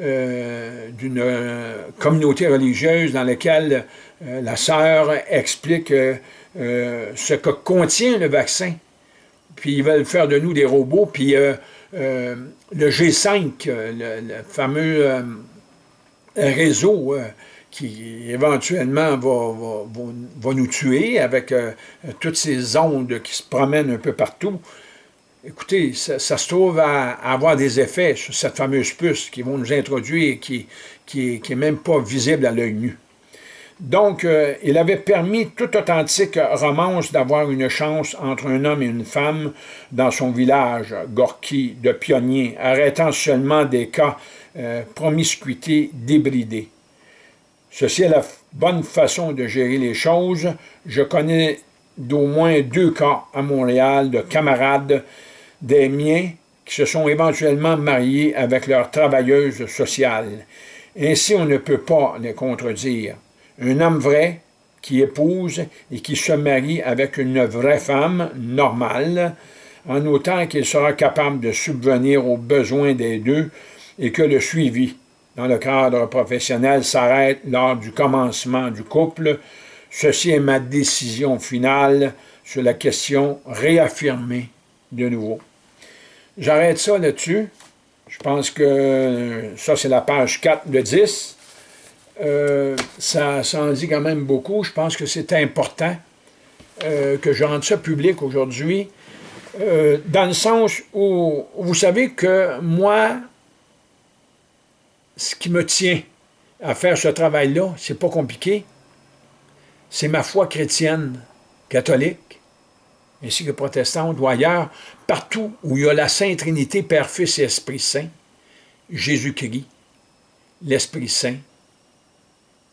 d'une communauté religieuse dans laquelle la sœur explique ce que contient le vaccin. Puis ils veulent faire de nous des robots, puis le G5, le, fameux réseau qui éventuellement va, nous tuer avec toutes ces ondes qui se promènent un peu partout, Écoutez, ça, se trouve à, avoir des effets sur cette fameuse puce qui vont nous introduire et qui n'est qui, même pas visible à l'œil nu. Donc, euh, il avait permis tout authentique romance d'avoir une chance entre un homme et une femme dans son village, Gorky, de pionnier, arrêtant seulement des cas euh, promiscuité débridée. Ceci est la bonne façon de gérer les choses. Je connais d'au moins deux cas à Montréal de camarades des miens qui se sont éventuellement mariés avec leurs travailleuses sociales. Ainsi, on ne peut pas les contredire. Un homme vrai qui épouse et qui se marie avec une vraie femme normale, en autant qu'il sera capable de subvenir aux besoins des deux et que le suivi dans le cadre professionnel s'arrête lors du commencement du couple. Ceci est ma décision finale sur la question réaffirmée de nouveau. J'arrête ça là-dessus. Je pense que ça, c'est la page 4 de 10. Euh, ça, en dit quand même beaucoup. Je pense que c'est important euh, que je rende ça public aujourd'hui, euh, dans le sens où vous savez que moi, ce qui me tient à faire ce travail-là, c'est pas compliqué, c'est ma foi chrétienne, catholique, ainsi que protestante ou ailleurs, partout où il y a la Sainte Trinité, Père, Fils et Esprit Saint, Jésus-Christ, l'Esprit Saint,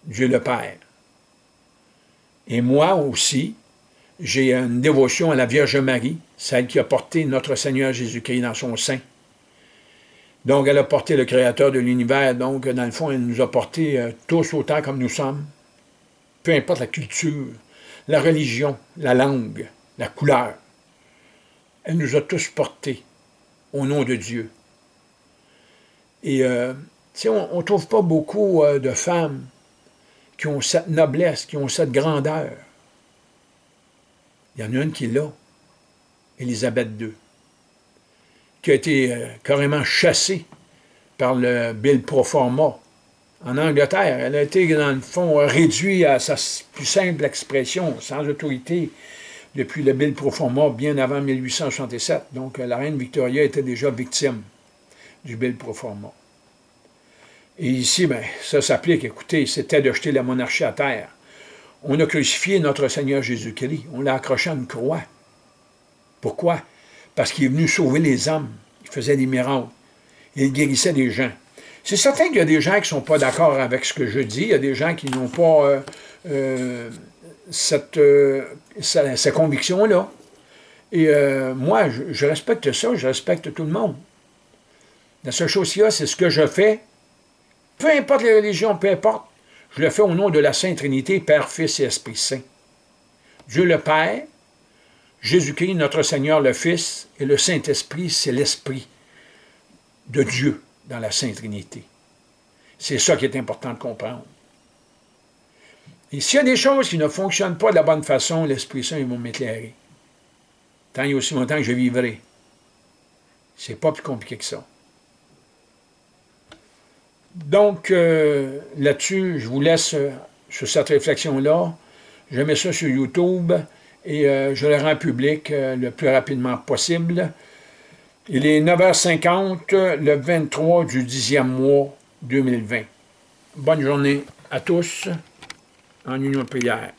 Dieu le Père. Et moi aussi, j'ai une dévotion à la Vierge Marie, celle qui a porté notre Seigneur Jésus-Christ dans son sein. Donc, elle a porté le Créateur de l'univers, donc, dans le fond, elle nous a portés euh, tous autant comme nous sommes, peu importe la culture, la religion, la langue, la couleur. Elle nous a tous portés au nom de Dieu. Et euh, on ne trouve pas beaucoup euh, de femmes qui ont cette noblesse, qui ont cette grandeur. Il y en a une qui l'a, Élisabeth II, qui a été euh, carrément chassée par le Bill Proforma en Angleterre. Elle a été, dans le fond, réduite à sa plus simple expression, sans autorité, depuis le Bill Proforma bien avant 1867. Donc, la reine Victoria était déjà victime du Bill Proforma. Et ici, ben, ça s'applique, écoutez, c'était de jeter la monarchie à terre. On a crucifié notre Seigneur Jésus-Christ. On l'a accroché à une croix. Pourquoi? Parce qu'il est venu sauver les hommes. Il faisait des miracles. Il guérissait des gens. C'est certain qu'il y a des gens qui ne sont pas d'accord avec ce que je dis. Il y a des gens qui n'ont pas euh, euh, cette, euh, ces convictions-là. Et euh, moi, je, respecte ça, je respecte tout le monde. La seule chose qu'il c'est ce que je fais, peu importe les religions, peu importe, je le fais au nom de la Sainte Trinité, Père, Fils et Esprit Saint. Dieu le Père, Jésus-Christ, notre Seigneur le Fils, et le Saint-Esprit, c'est l'Esprit de Dieu dans la Sainte Trinité. C'est ça qui est important de comprendre. Et s'il y a des choses qui ne fonctionnent pas de la bonne façon, l'Esprit Saint va m'éclairer. Tant a aussi longtemps que je vivrai. C'est pas plus compliqué que ça. Donc, euh, là-dessus, je vous laisse euh, sur cette réflexion-là. Je mets ça sur YouTube et euh, je le rends public le plus rapidement possible. Il est 9h50, le 23 du 10e mois 2020. Bonne journée à tous en union de prière.